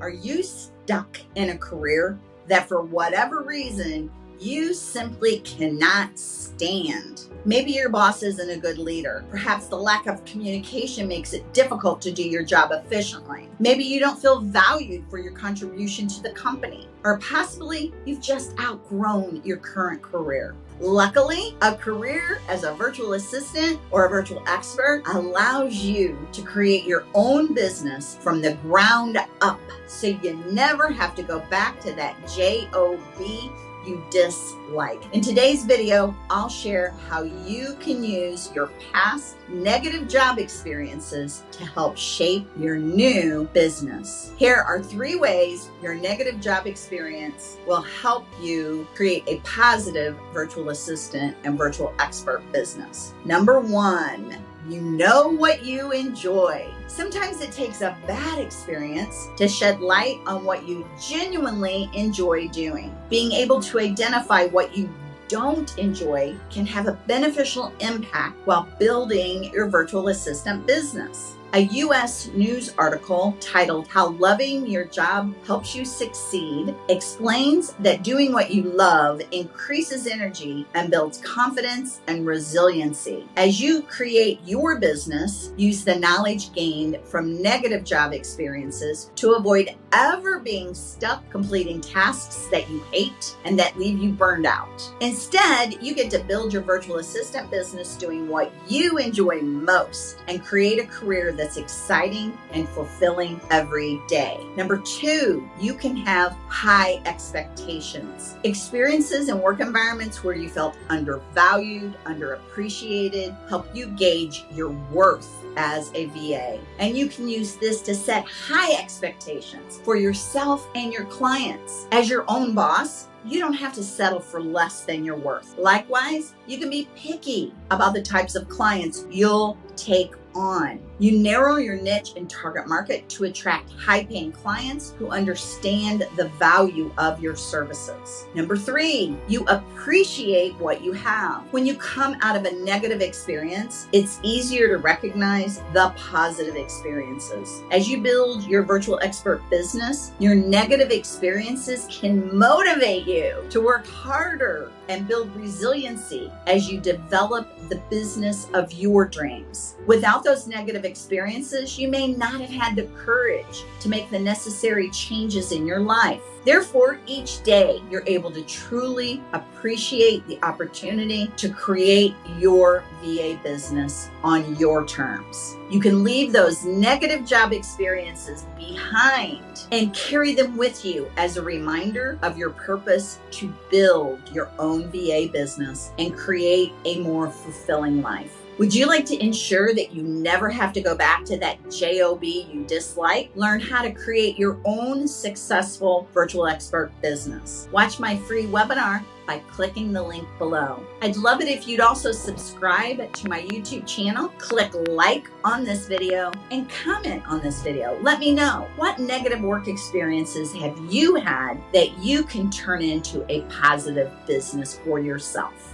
Are you stuck in a career that for whatever reason you simply cannot stand. Maybe your boss isn't a good leader. Perhaps the lack of communication makes it difficult to do your job efficiently. Maybe you don't feel valued for your contribution to the company. Or possibly you've just outgrown your current career. Luckily, a career as a virtual assistant or a virtual expert allows you to create your own business from the ground up. So you never have to go back to that job you dislike. In today's video, I'll share how you can use your past negative job experiences to help shape your new business. Here are three ways your negative job experience will help you create a positive virtual assistant and virtual expert business. Number one, you know what you enjoy. Sometimes it takes a bad experience to shed light on what you genuinely enjoy doing. Being able to identify what you don't enjoy can have a beneficial impact while building your virtual assistant business. A U.S. news article titled How Loving Your Job Helps You Succeed explains that doing what you love increases energy and builds confidence and resiliency. As you create your business, use the knowledge gained from negative job experiences to avoid ever being stuck completing tasks that you hate and that leave you burned out. Instead, you get to build your virtual assistant business doing what you enjoy most and create a career that's exciting and fulfilling every day. Number two, you can have high expectations. Experiences in work environments where you felt undervalued, underappreciated, help you gauge your worth as a VA. And you can use this to set high expectations for yourself and your clients. As your own boss, you don't have to settle for less than your worth. Likewise, you can be picky about the types of clients you'll take on. You narrow your niche and target market to attract high paying clients who understand the value of your services. Number three, you appreciate what you have. When you come out of a negative experience, it's easier to recognize the positive experiences. As you build your virtual expert business, your negative experiences can motivate you to work harder and build resiliency as you develop the business of your dreams. Without those negative experiences, you may not have had the courage to make the necessary changes in your life. Therefore, each day you're able to truly appreciate the opportunity to create your VA business on your terms. You can leave those negative job experiences behind and carry them with you as a reminder of your purpose to build your own VA business and create a more fulfilling life. Would you like to ensure that you never have to go back to that JOB you dislike? Learn how to create your own successful virtual expert business. Watch my free webinar by clicking the link below. I'd love it if you'd also subscribe to my YouTube channel, click like on this video, and comment on this video. Let me know what negative work experiences have you had that you can turn into a positive business for yourself.